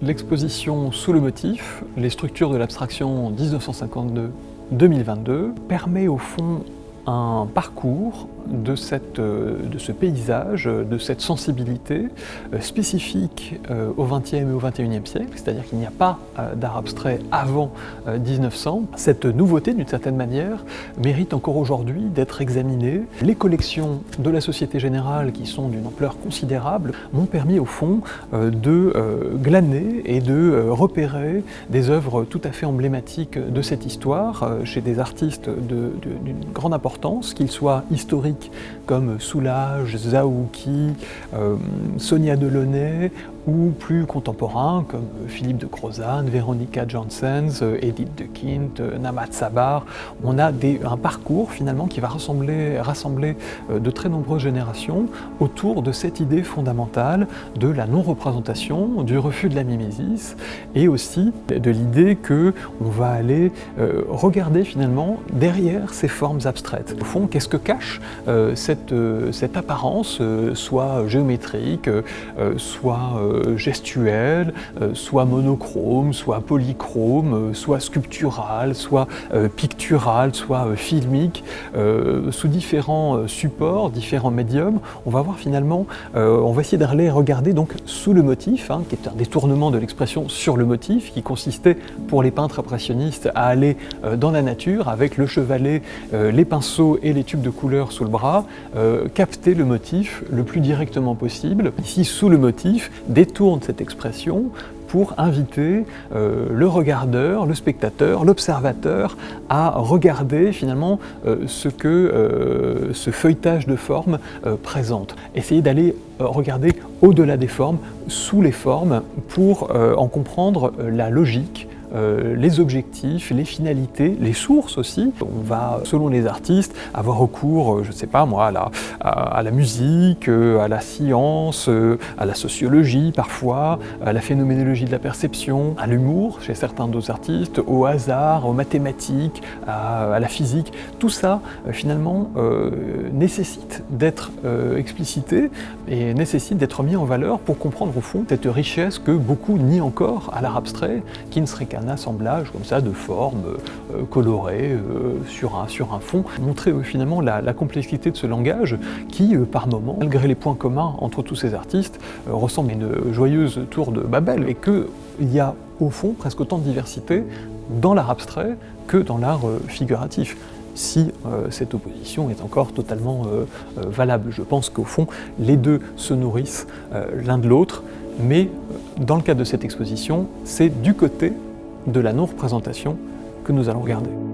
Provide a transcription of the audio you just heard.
L'exposition Sous le motif, les structures de l'abstraction 1952-2022 permet au fond un parcours de, cette, euh, de ce paysage, de cette sensibilité euh, spécifique euh, au XXe et au XXIe siècle, c'est-à-dire qu'il n'y a pas d'art abstrait avant 1900. Cette nouveauté, d'une certaine manière, mérite encore aujourd'hui d'être examinée. Les collections de la Société Générale, qui sont d'une ampleur considérable, m'ont permis au fond de glaner et de repérer des œuvres tout à fait emblématiques de cette histoire chez des artistes d'une grande importance, qu'ils soient historiques comme Soulage, Zaouki, euh, Sonia Delaunay ou plus contemporains comme Philippe de Crozane, Véronica Janssens, Edith de Kint, Namat Sabar. On a un parcours finalement qui va rassembler, rassembler euh, de très nombreuses générations autour de cette idée fondamentale de la non-représentation, du refus de la mimésis et aussi de l'idée que on va aller euh, regarder finalement derrière ces formes abstraites. Au fond, qu'est-ce que cache euh, cette, cette, apparence, soit géométrique, soit gestuelle, euh, soit monochrome, soit polychrome, euh, soit sculpturale, soit euh, picturale, soit filmique, sous différents supports, différents médiums. On va voir finalement, on va essayer d'aller regarder donc sous le motif, hein, qui est un détournement de l'expression sur le motif, qui consistait pour les peintres impressionnistes à aller dans la nature avec le chevalet, les pinceaux et les tubes de couleur sous le bras, capter le motif le plus directement possible. Ici, sous le motif, détourne cette expression pour inviter euh, le regardeur, le spectateur, l'observateur à regarder finalement euh, ce que euh, ce feuilletage de formes présente. Essayer d'aller regarder au-delà des formes, sous les formes, pour en comprendre la logique, euh, les objectifs, les finalités, les sources aussi. On va, selon les artistes, avoir recours, euh, je ne sais pas moi, à la, à, la musique, euh, à la science, à la sociologie parfois, à la phénoménologie de la perception, à l'humour chez certains d'autres artistes, au hasard, aux mathématiques, à, la physique. Tout ça, finalement, nécessite d'être explicité et nécessite d'être mis en valeur pour comprendre au fond cette richesse que beaucoup nient encore à l'art abstrait, qui ne serait qu'un un assemblage comme ça de formes euh, colorées euh, sur, un, sur un fond, montrer euh, finalement la, complexité de ce langage qui, par moments, malgré les points communs entre tous ces artistes, ressemble à une joyeuse tour de Babel et qu'il y a au fond presque autant de diversité dans l'art abstrait que dans l'art figuratif si cette opposition est encore totalement valable. Je pense qu'au fond, les deux se nourrissent l'un de l'autre, mais dans le cadre de cette exposition, c'est du côté de la non-représentation que nous allons regarder.